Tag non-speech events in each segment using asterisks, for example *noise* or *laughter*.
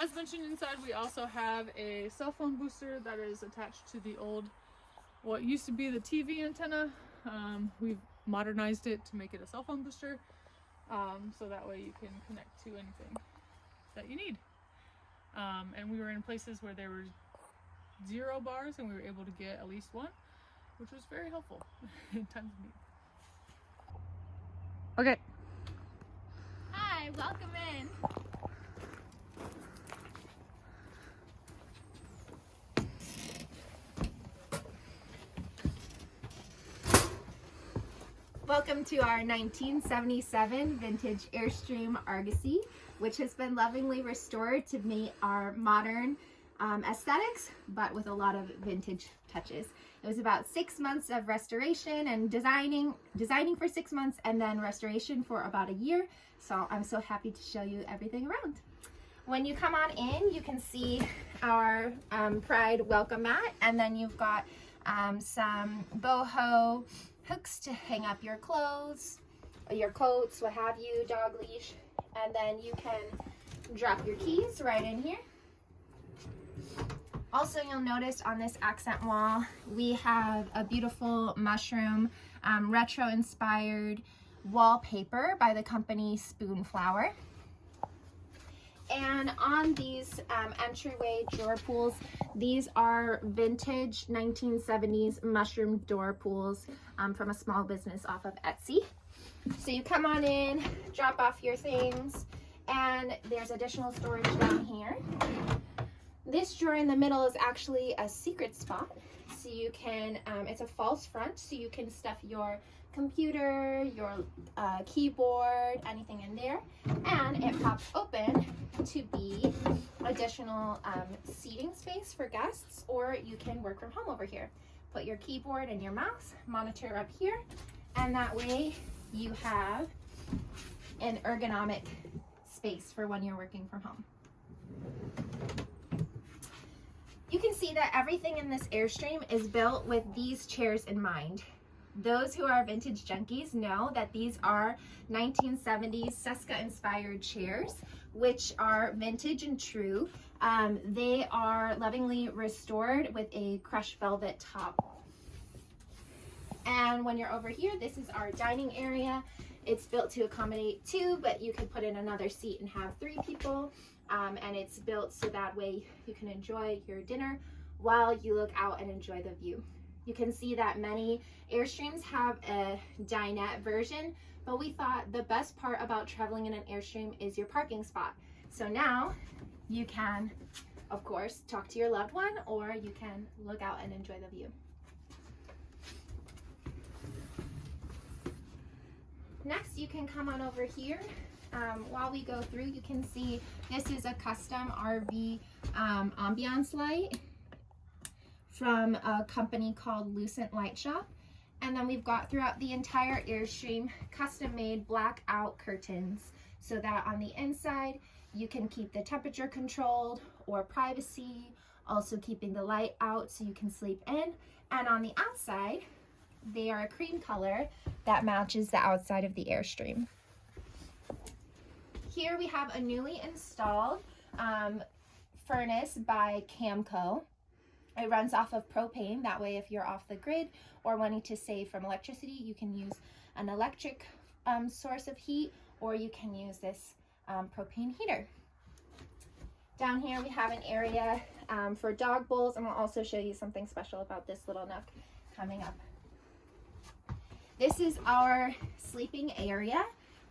As mentioned inside, we also have a cell phone booster that is attached to the old, what used to be the TV antenna. Um, we've modernized it to make it a cell phone booster. Um, so that way you can connect to anything that you need. Um, and we were in places where there were zero bars and we were able to get at least one, which was very helpful *laughs* in times of need. Okay. Hi, welcome in. Welcome to our 1977 vintage Airstream Argosy, which has been lovingly restored to meet our modern um, aesthetics, but with a lot of vintage touches. It was about six months of restoration and designing, designing for six months and then restoration for about a year. So I'm so happy to show you everything around. When you come on in, you can see our um, Pride welcome mat, and then you've got um, some boho hooks to hang up your clothes, your coats, what have you, dog leash, and then you can drop your keys right in here. Also, you'll notice on this accent wall, we have a beautiful mushroom, um, retro-inspired wallpaper by the company Spoonflower. And on these um, entryway drawer pulls, these are vintage 1970s mushroom door pulls um, from a small business off of Etsy. So you come on in, drop off your things, and there's additional storage down here. This drawer in the middle is actually a secret spot. So you can, um, it's a false front, so you can stuff your computer, your uh, keyboard, anything in there. And it pops open to be additional um, seating space for guests, or you can work from home over here. Put your keyboard and your mouse monitor up here, and that way you have an ergonomic space for when you're working from home. You can see that everything in this Airstream is built with these chairs in mind. Those who are vintage junkies know that these are 1970s Cesca inspired chairs, which are vintage and true. Um, they are lovingly restored with a crushed velvet top. And when you're over here, this is our dining area. It's built to accommodate two, but you can put in another seat and have three people. Um, and it's built so that way you can enjoy your dinner while you look out and enjoy the view. You can see that many Airstreams have a dinette version, but we thought the best part about traveling in an Airstream is your parking spot. So now you can, of course, talk to your loved one or you can look out and enjoy the view. Next, you can come on over here. Um, while we go through, you can see this is a custom RV um, ambiance light from a company called Lucent Light Shop. And then we've got throughout the entire Airstream custom made blackout curtains so that on the inside you can keep the temperature controlled or privacy, also keeping the light out so you can sleep in. And on the outside, they are a cream color that matches the outside of the Airstream. Here we have a newly installed um, furnace by Camco. It runs off of propane. That way, if you're off the grid or wanting to save from electricity, you can use an electric um, source of heat or you can use this um, propane heater. Down here, we have an area um, for dog bowls, and we'll also show you something special about this little nook coming up. This is our sleeping area.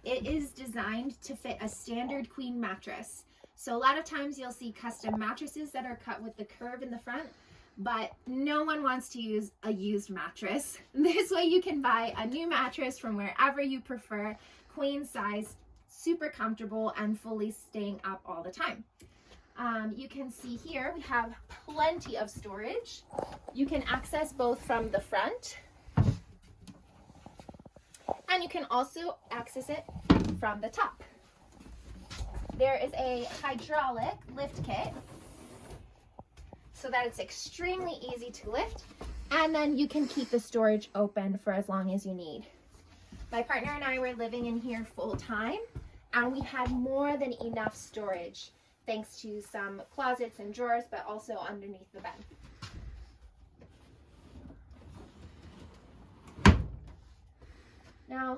It is designed to fit a standard queen mattress. So a lot of times you'll see custom mattresses that are cut with the curve in the front but no one wants to use a used mattress. *laughs* This way you can buy a new mattress from wherever you prefer, queen size, super comfortable and fully staying up all the time. Um, you can see here we have plenty of storage. You can access both from the front and you can also access it from the top. There is a hydraulic lift kit so that it's extremely easy to lift and then you can keep the storage open for as long as you need. My partner and I were living in here full time and we had more than enough storage thanks to some closets and drawers, but also underneath the bed. Now,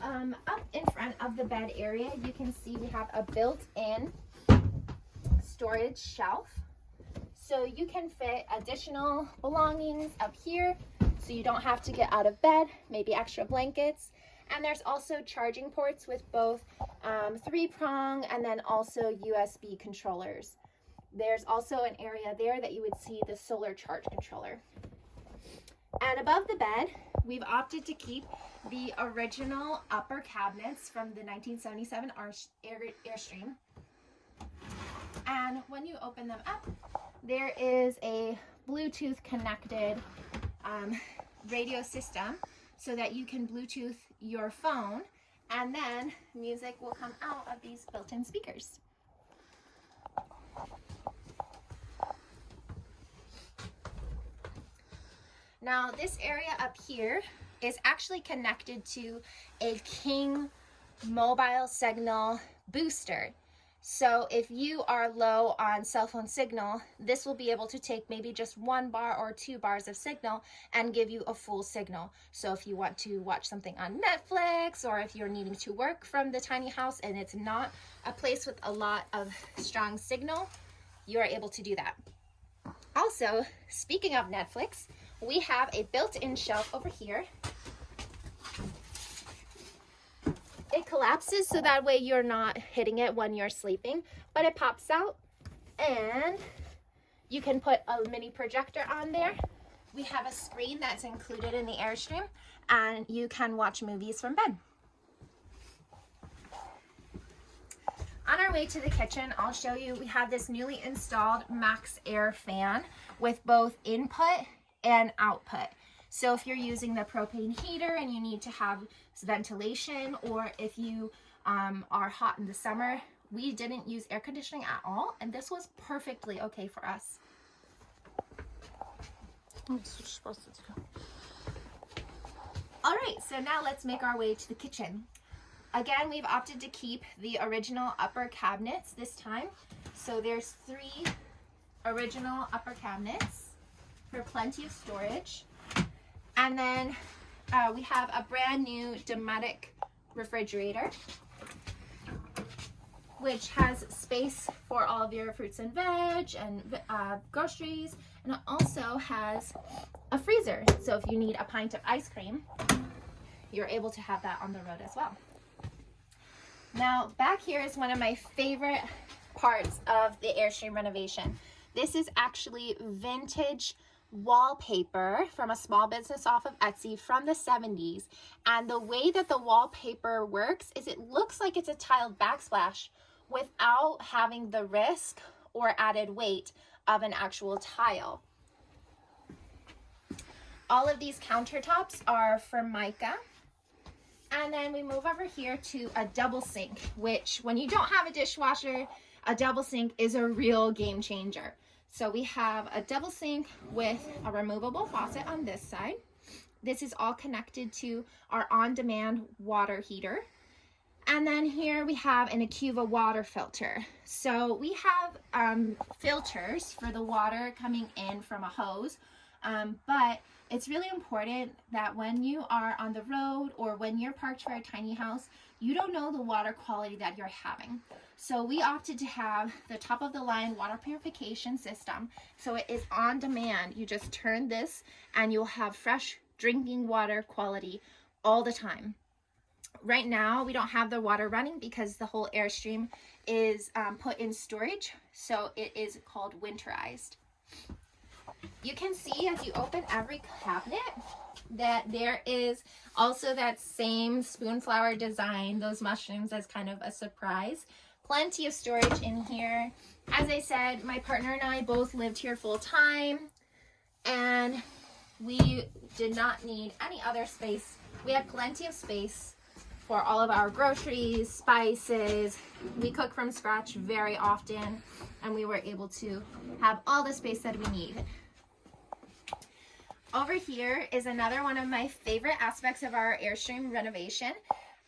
um, up in front of the bed area, you can see we have a built-in storage shelf. So you can fit additional belongings up here so you don't have to get out of bed, maybe extra blankets. And there's also charging ports with both um, three prong and then also USB controllers. There's also an area there that you would see the solar charge controller. And above the bed, we've opted to keep the original upper cabinets from the 1977 Airstream. And when you open them up, there is a Bluetooth connected um, radio system so that you can Bluetooth your phone and then music will come out of these built-in speakers. Now this area up here is actually connected to a King mobile signal booster. So if you are low on cell phone signal, this will be able to take maybe just one bar or two bars of signal and give you a full signal. So if you want to watch something on Netflix or if you're needing to work from the tiny house and it's not a place with a lot of strong signal, you are able to do that. Also, speaking of Netflix, we have a built-in shelf over here it collapses so that way you're not hitting it when you're sleeping, but it pops out and you can put a mini projector on there. We have a screen that's included in the Airstream and you can watch movies from bed. On our way to the kitchen, I'll show you, we have this newly installed MaxxAir fan with both input and output. So if you're using the propane heater and you need to have ventilation or if you um, are hot in the summer, we didn't use air conditioning at all and this was perfectly okay for us. All right, so now let's make our way to the kitchen. Again, we've opted to keep the original upper cabinets this time. So there's three original upper cabinets for plenty of storage. And then uh, we have a brand new Dometic refrigerator, which has space for all of your fruits and veg and uh, groceries. And it also has a freezer. So if you need a pint of ice cream, you're able to have that on the road as well. Now, back here is one of my favorite parts of the Airstream renovation. This is actually vintage wallpaper from a small business off of Etsy from the 70s. And the way that the wallpaper works is it looks like it's a tiled backsplash without having the risk or added weight of an actual tile. All of these countertops are Formica. And then we move over here to a double sink, which when you don't have a dishwasher, a double sink is a real game changer. So we have a double sink with a removable faucet on this side. This is all connected to our on-demand water heater. And then here we have an Acuva water filter. So we have um, filters for the water coming in from a hose, um, but it's really important that when you are on the road or when you're parked for a tiny house, you don't know the water quality that you're having. So we opted to have the top of the line water purification system. So it is on demand. You just turn this and you'll have fresh drinking water quality all the time. Right now, we don't have the water running because the whole Airstream is um, put in storage. So it is called winterized. You can see as you open every cabinet that there is also that same spoonflower design, those mushrooms as kind of a surprise plenty of storage in here. As I said, my partner and I both lived here full time and we did not need any other space. We had plenty of space for all of our groceries, spices. We cook from scratch very often and we were able to have all the space that we need. Over here is another one of my favorite aspects of our Airstream renovation.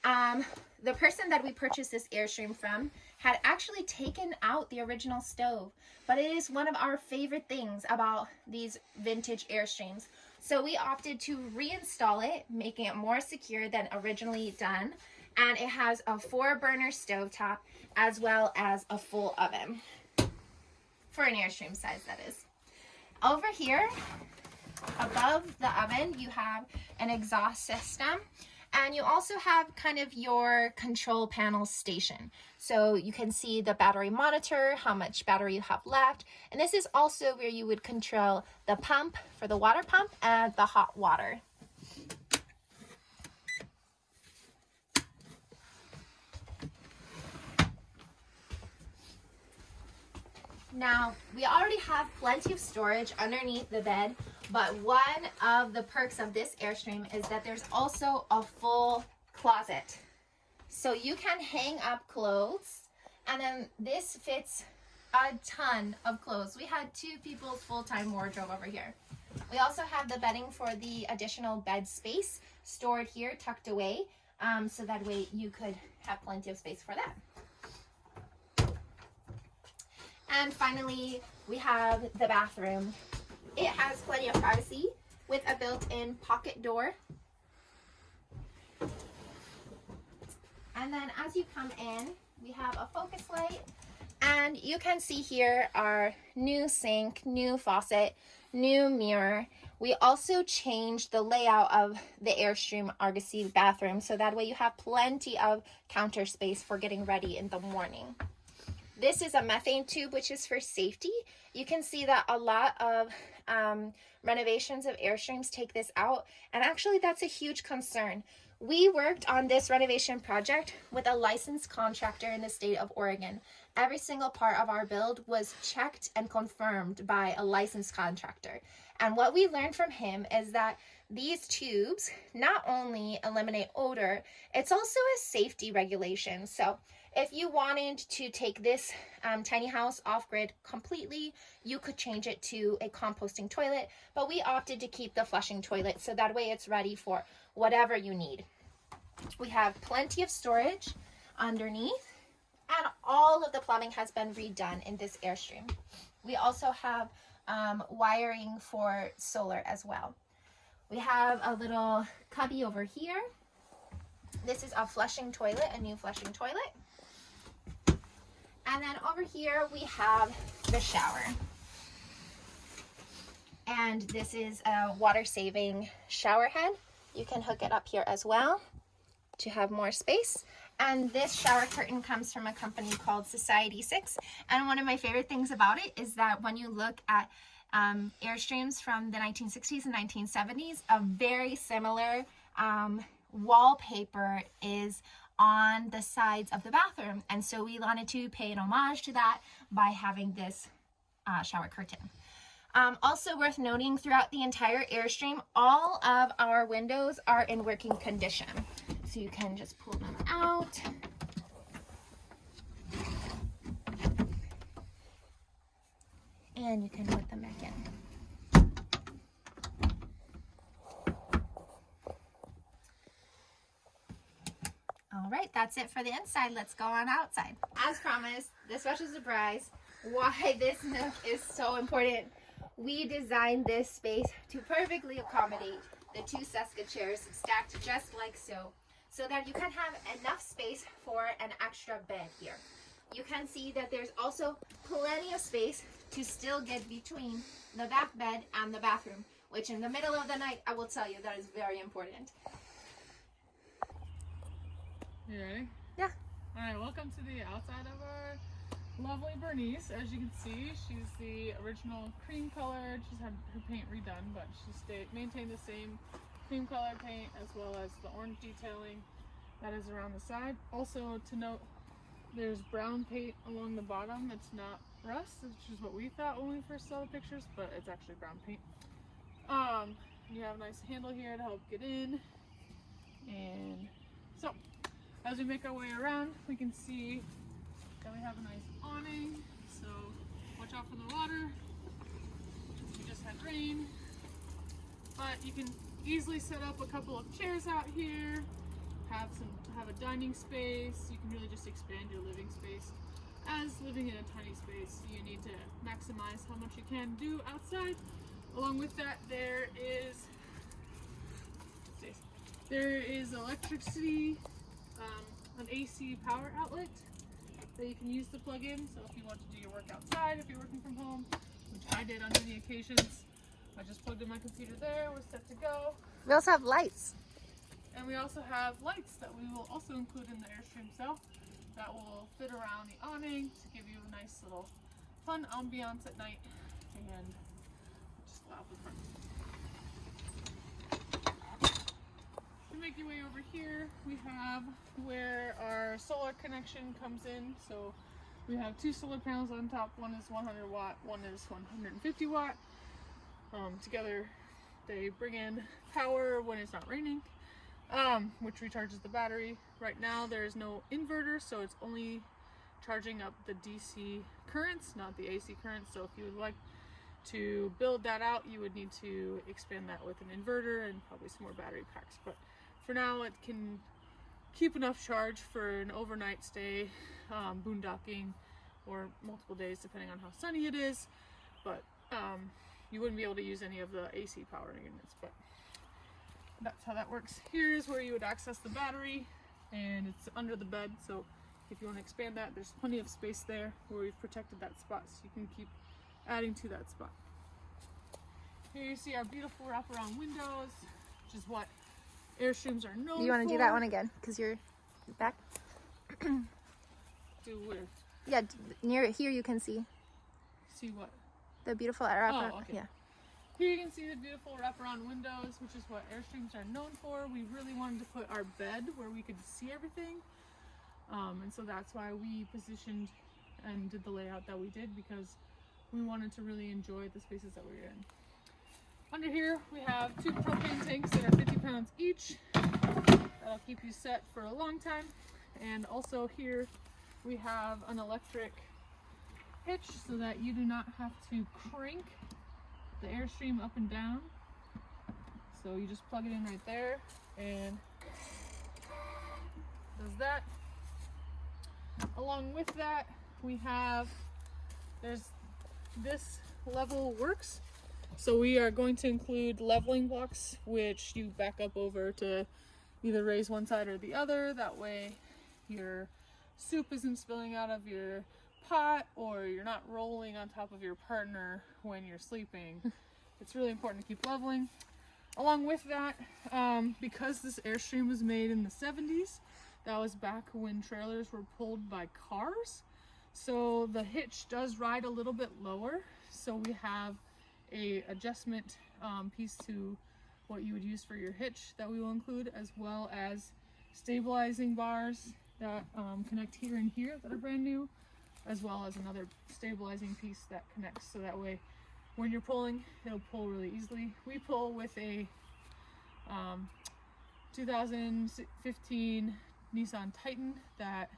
Um, the person that we purchased this Airstream from had actually taken out the original stove, but it is one of our favorite things about these vintage Airstreams. So we opted to reinstall it, making it more secure than originally done. And it has a four burner stovetop as well as a full oven for an Airstream size, that is. Over here, above the oven, you have an exhaust system and you also have kind of your control panel station. So you can see the battery monitor, how much battery you have left. And this is also where you would control the pump for the water pump and the hot water. Now, we already have plenty of storage underneath the bed, but one of the perks of this Airstream is that there's also a full closet. So you can hang up clothes, and then this fits a ton of clothes. We had two people's full-time wardrobe over here. We also have the bedding for the additional bed space stored here, tucked away, um, so that way you could have plenty of space for that. And finally, we have the bathroom. It has plenty of privacy with a built-in pocket door. And then as you come in, we have a focus light. And you can see here our new sink, new faucet, new mirror. We also changed the layout of the Airstream Argosy bathroom so that way you have plenty of counter space for getting ready in the morning. This is a methane tube, which is for safety. You can see that a lot of um, renovations of Airstreams take this out. And actually, that's a huge concern. We worked on this renovation project with a licensed contractor in the state of Oregon. Every single part of our build was checked and confirmed by a licensed contractor. And what we learned from him is that these tubes not only eliminate odor, it's also a safety regulation. So if you wanted to take this um, tiny house off grid completely, you could change it to a composting toilet, but we opted to keep the flushing toilet so that way it's ready for whatever you need. We have plenty of storage underneath and all of the plumbing has been redone in this Airstream. We also have um, wiring for solar as well. We have a little cubby over here. This is a flushing toilet, a new flushing toilet. And then over here we have the shower. And this is a water saving shower head. You can hook it up here as well to have more space. And this shower curtain comes from a company called Society 6. And one of my favorite things about it is that when you look at um, Airstreams from the 1960s and 1970s, a very similar um, wallpaper is on the sides of the bathroom. And so we wanted to pay an homage to that by having this uh, shower curtain. Um, also worth noting throughout the entire Airstream, all of our windows are in working condition. So you can just pull them out. And you can put them back in. All right, that's it for the inside. Let's go on outside. As promised, the special surprise, why this nook is so important. We designed this space to perfectly accommodate the two Cesca chairs stacked just like so, so that you can have enough space for an extra bed here. You can see that there's also plenty of space to still get between the back bed and the bathroom, which in the middle of the night, I will tell you that is very important. You ready? Yeah. All right, welcome to the outside of our lovely Bernice. As you can see, she's the original cream color. She's had her paint redone, but she stayed maintained the same cream color paint as well as the orange detailing that is around the side. Also to note, there's brown paint along the bottom. It's not rust, which is what we thought when we first saw the pictures, but it's actually brown paint. Um, you have a nice handle here to help get in. And so as we make our way around, we can see that we have a nice awning. So watch out for the water. We just had rain. But you can easily set up a couple of chairs out here. Have some have a dining space. You can really just expand your living space. as living in a tiny space, you need to maximize how much you can do outside. Along with that, there is there is electricity, um, an AC power outlet that you can use to plug in. So if you want to do your work outside, if you're working from home, which I did on many occasions, I just plugged in my computer there. We're set to go. We also have lights. And we also have lights that we will also include in the Airstream cell that will fit around the awning to give you a nice little fun ambiance at night and just loud the front. To make your way over here, we have where our solar connection comes in. So we have two solar panels on top. One is 100 watt, one is 150 watt. Um, together they bring in power when it's not raining um, which recharges the battery. Right now there is no inverter, so it's only charging up the DC currents, not the AC currents. So if you would like to build that out, you would need to expand that with an inverter and probably some more battery packs. But for now, it can keep enough charge for an overnight stay, um, boondocking, or multiple days depending on how sunny it is. But um, you wouldn't be able to use any of the AC power units. But that's how that works. Here's where you would access the battery and it's under the bed. So if you want to expand that, there's plenty of space there where we've protected that spot so you can keep adding to that spot. Here you see our beautiful wraparound windows, which is what Airstreams are known You want to do that one again? Because you're back. Do where? Yeah, near here you can see See what? the beautiful oh, wraparound. Oh, okay. Yeah. Here you can see the beautiful wraparound windows, which is what Airstreams are known for. We really wanted to put our bed where we could see everything. Um, and so that's why we positioned and did the layout that we did because we wanted to really enjoy the spaces that we were in. Under here, we have two propane tanks that are 50 pounds each. That'll keep you set for a long time. And also here, we have an electric hitch so that you do not have to crank the airstream up and down. So you just plug it in right there and does that. Along with that, we have there's this level works. So we are going to include leveling blocks, which you back up over to either raise one side or the other. That way your soup isn't spilling out of your pot or you're not rolling on top of your partner when you're sleeping. *laughs* it's really important to keep leveling. Along with that, um, because this Airstream was made in the 70s, that was back when trailers were pulled by cars. So the hitch does ride a little bit lower. So we have a adjustment um, piece to what you would use for your hitch that we will include, as well as stabilizing bars that um, connect here and here that are brand new, as well as another stabilizing piece that connects. So that way, when you're pulling, it'll pull really easily. We pull with a um, 2015 Nissan Titan that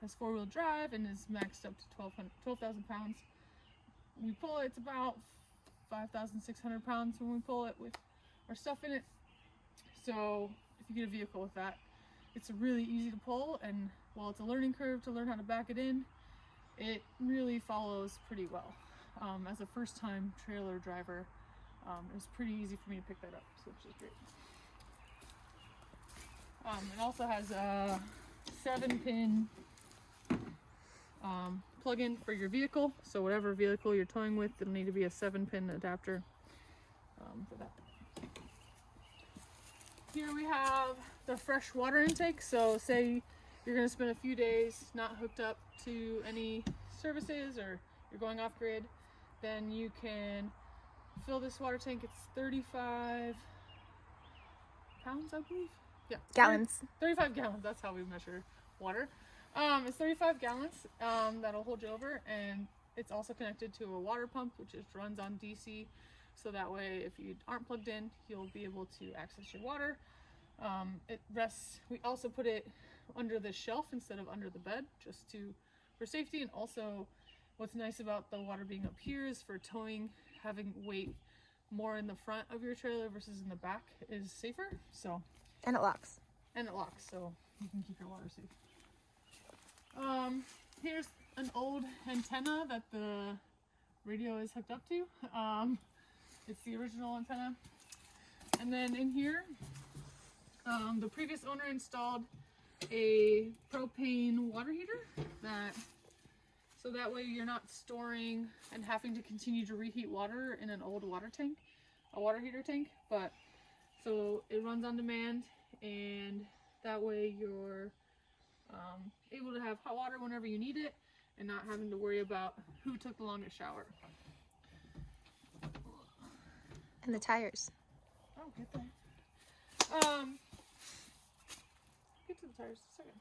has four-wheel drive and is maxed up to 12,000 12, pounds. We pull it, it's about 5,600 pounds when we pull it with our stuff in it. So if you get a vehicle with that, it's really easy to pull and while it's a learning curve to learn how to back it in, it really follows pretty well. Um, as a first time trailer driver, um, it was pretty easy for me to pick that up, so which is great. Um, it also has a seven pin um, plug-in for your vehicle. So whatever vehicle you're towing with, it'll need to be a seven pin adapter um, for that. Here we have the fresh water intake. So say you're gonna spend a few days not hooked up to any services or you're going off grid, then you can fill this water tank. It's 35 pounds, I believe. Yeah, 30 Gallons. 35 gallons. That's how we measure water. Um, it's 35 gallons. Um, that'll hold you over, and it's also connected to a water pump, which is runs on DC. So that way, if you aren't plugged in, you'll be able to access your water. Um, it rests. We also put it under the shelf instead of under the bed, just to for safety. And also, what's nice about the water being up here is for towing, having weight more in the front of your trailer versus in the back is safer. So And it locks. and it locks, so you can keep your water safe. Um, here's an old antenna that the radio is hooked up to. Um, it's the original antenna. And then in here, um, the previous owner installed a propane water heater that so that way you're not storing and having to continue to reheat water in an old water tank, a water heater tank, but so it runs on demand and that way you're um, able to have hot water whenever you need it and not having to worry about who took the longest shower. And the tires. Oh, get there. Um, a second.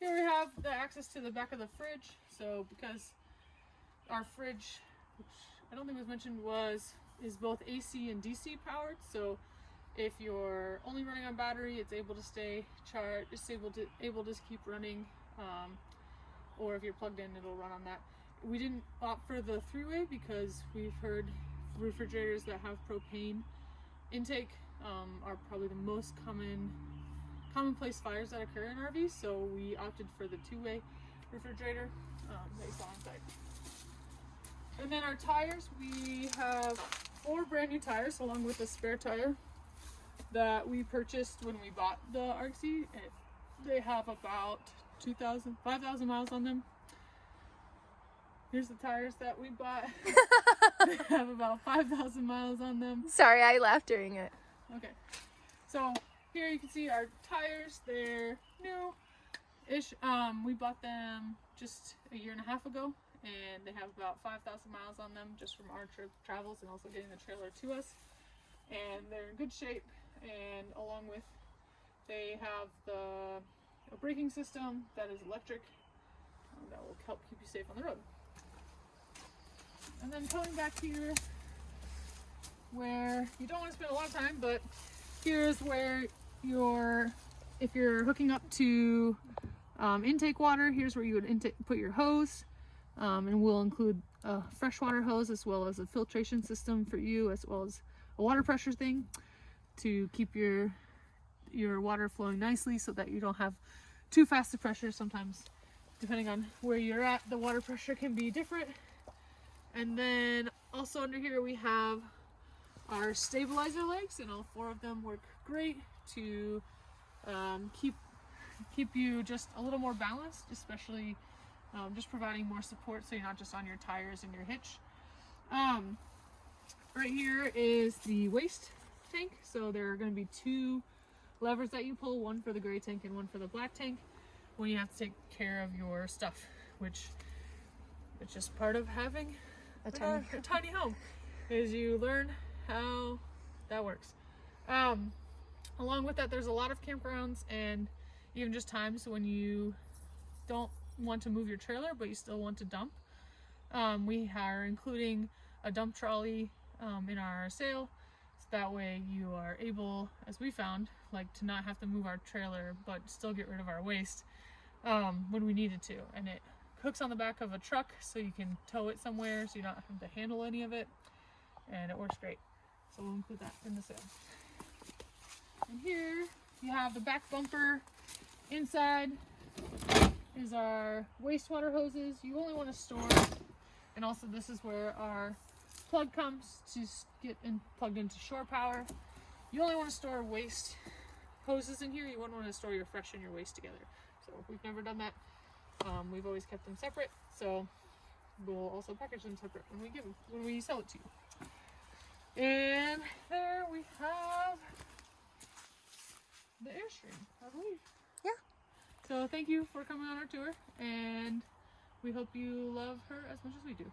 Here we have the access to the back of the fridge. So because our fridge, which I don't think was mentioned, was is both AC and DC powered. So if you're only running on battery, it's able to stay charged. It's able to able to keep running. Um, or if you're plugged in, it'll run on that. We didn't opt for the three-way because we've heard refrigerators that have propane intake um, are probably the most common commonplace fires that occur in RVs. So we opted for the two-way refrigerator um, that you saw inside. And then our tires, we have four brand new tires along with a spare tire that we purchased when we bought the RC. It, they have about 2,000, 5,000 miles on them. Here's the tires that we bought. *laughs* they have about 5,000 miles on them. Sorry, I laughed during it. Okay. So here you can see our tires. They're new-ish. Um, we bought them just a year and a half ago, and they have about 5,000 miles on them just from our trip travels and also getting the trailer to us. And they're in good shape. And along with, they have the a braking system that is electric um, that will help keep you safe on the road. And then coming back here where you don't want to spend a lot of time, but here's where your, if you're hooking up to um, intake water, here's where you would put your hose. Um, and we'll include a freshwater hose as well as a filtration system for you as well as a water pressure thing to keep your your water flowing nicely so that you don't have too fast a pressure sometimes depending on where you're at the water pressure can be different and then also under here we have our stabilizer legs and all four of them work great to um, keep keep you just a little more balanced especially um, just providing more support so you're not just on your tires and your hitch um, right here is the waste tank so there are going to be two levers that you pull one for the gray tank and one for the black tank when you have to take care of your stuff which it's just part of having A a, tiny. a tiny home is you learn how that works um, along with that there's a lot of campgrounds and even just times when you don't want to move your trailer but you still want to dump. Um, we are including a dump trolley um, in our sale. So that way you are able as we found like to not have to move our trailer but still get rid of our waste um, when we needed to. And it hooks on the back of a truck so you can tow it somewhere so you don't have to handle any of it. And it works great. So we'll include that in the sale and here you have the back bumper. Inside is our wastewater hoses. You only want to store and also this is where our plug comes to get in, plugged into shore power. You only want to store waste hoses in here. You wouldn't want to store your fresh and your waste together. So we've never done that. Um, we've always kept them separate. So we'll also package them separate when we give them when we sell it to you. And there we have the airstream. I believe. Yeah. so thank you for coming on our tour and we hope you love her as much as we do